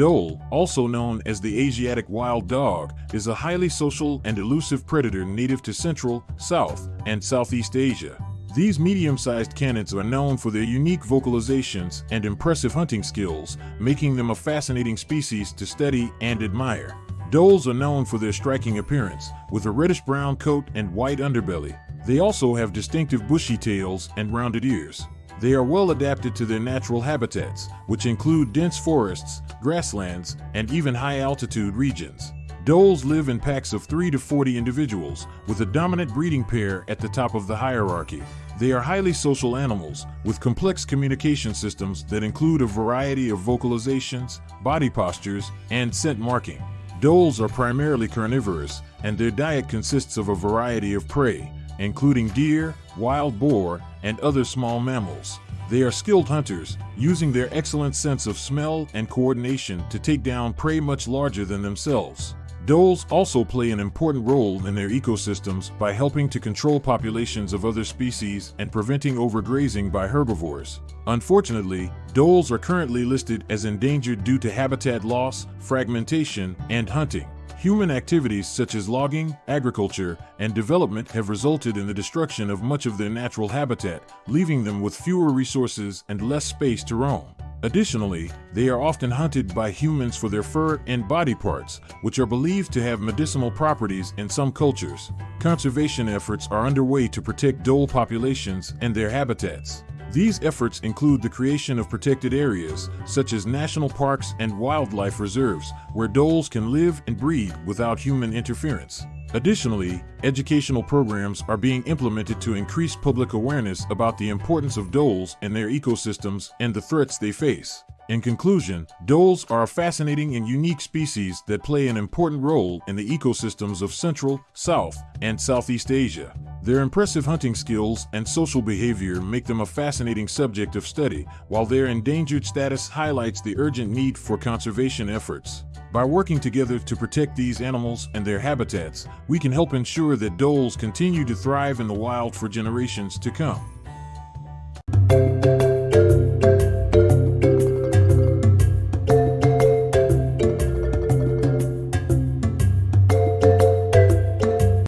Dhole, also known as the Asiatic wild dog, is a highly social and elusive predator native to Central, South, and Southeast Asia. These medium-sized canids are known for their unique vocalizations and impressive hunting skills, making them a fascinating species to study and admire. Dholes are known for their striking appearance, with a reddish-brown coat and white underbelly. They also have distinctive bushy tails and rounded ears. They are well adapted to their natural habitats, which include dense forests, grasslands, and even high-altitude regions. Dholes live in packs of 3 to 40 individuals, with a dominant breeding pair at the top of the hierarchy. They are highly social animals, with complex communication systems that include a variety of vocalizations, body postures, and scent marking. Dholes are primarily carnivorous, and their diet consists of a variety of prey, including deer, wild boar, and other small mammals. They are skilled hunters, using their excellent sense of smell and coordination to take down prey much larger than themselves. Dholes also play an important role in their ecosystems by helping to control populations of other species and preventing overgrazing by herbivores. Unfortunately, dholes are currently listed as endangered due to habitat loss, fragmentation, and hunting. Human activities such as logging, agriculture, and development have resulted in the destruction of much of their natural habitat, leaving them with fewer resources and less space to roam. Additionally, they are often hunted by humans for their fur and body parts, which are believed to have medicinal properties in some cultures. Conservation efforts are underway to protect dhole populations and their habitats. These efforts include the creation of protected areas, such as national parks and wildlife reserves, where dholes can live and breed without human interference. Additionally, educational programs are being implemented to increase public awareness about the importance of dholes and their ecosystems and the threats they face. In conclusion, dholes are a fascinating and unique species that play an important role in the ecosystems of Central, South, and Southeast Asia. Their impressive hunting skills and social behavior make them a fascinating subject of study, while their endangered status highlights the urgent need for conservation efforts. By working together to protect these animals and their habitats, we can help ensure that dholes continue to thrive in the wild for generations to come.